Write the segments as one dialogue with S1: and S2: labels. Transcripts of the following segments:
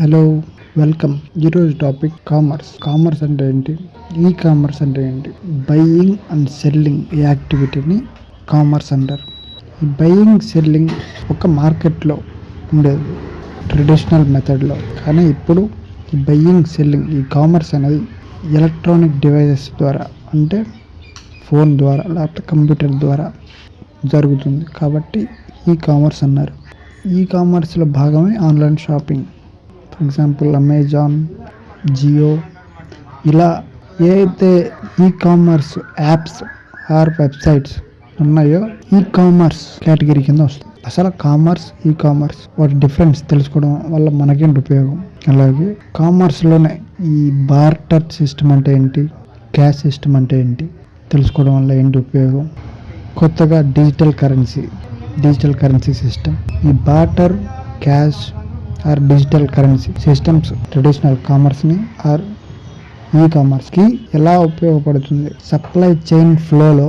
S1: Hello welcome. ఈరోజు topic commerce. Commerce అంటే ఏంటి? ఈ కామర్స్ అంటే ఏంటి? బయ్యింగ్ అండ్ సెల్లింగ్ ఈ యాక్టివిటీని కామర్స్ అంటారు. ఈ బయ్యింగ్ సెల్లింగ్ ఒక మార్కెట్లో ఉండేది. ట్రెడిషనల్ మెథడ్లో. కానీ ఇప్పుడు ఈ బయ్యింగ్ సెల్లింగ్ ఈ కామర్స్ అనేది ఎలక్ట్రానిక్ డివైజెస్ ద్వారా అంటే ఫోన్ ద్వారా లేకపోతే కంప్యూటర్ ద్వారా జరుగుతుంది. కాబట్టి ఈ కామర్స్ అన్నారు. ఈ కామర్స్లో భాగమే online shopping. For example Amazon Jio ఇలా ఏ అయితే e commerce apps are websites ఉన్నాయో ఈ కామర్స్ కేటగిరీ కింద వస్తుంది. అసలు కామర్స్ ఈ కామర్స్ వాటి డిఫరెన్స్ తెలుసుకోవడం వల్ల మనకేంటి ఉపయోగం? అలాగే కామర్స్లోనే ఈ బార్టర్ సిస్టమ్ అంటే ఏంటి? క్యాష్ సిస్టమ్ అంటే ఏంటి? తెలుసుకోవడం వల్ల ఏంటి ఉపయోగం? కొత్తగా digital currency digital currency system ఈ barter cash or digital currency systems traditional కామర్స్ని or ఈ కామర్స్కి ఎలా ఉపయోగపడుతుంది? సప్లై చైన్ ఫ్లోలో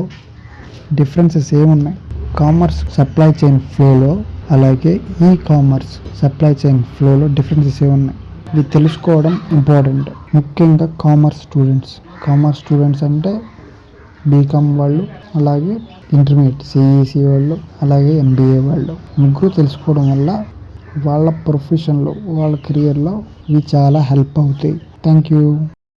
S1: డిఫరెన్సెస్ ఏమున్నాయి? కామర్స్ సప్లై చైన్ ఫ్లోలో అలాగే ఈ కామర్స్ సప్లై చైన్ ఫ్లోలో డిఫరెన్సెస్ ఏమున్నాయి? ఇది తెలుసుకోవడం ఇంపార్టెంట్. ముఖ్యంగా కామర్స్ స్టూడెంట్స్. కామర్స్ స్టూడెంట్స్ అంటే బీకామ్ వాళ్ళు అలాగే ఇంటర్మీడియట్ సిఈసి వాళ్ళు అలాగే ఎంబీఏ వాళ్ళు. ముగ్గురు తెలుసుకోవడం వల్ల వాళ్ళ ప్రొఫెషన్లో వాళ్ళ కెరియర్లో ఇవి చాలా హెల్ప్ అవుతాయి. Thank you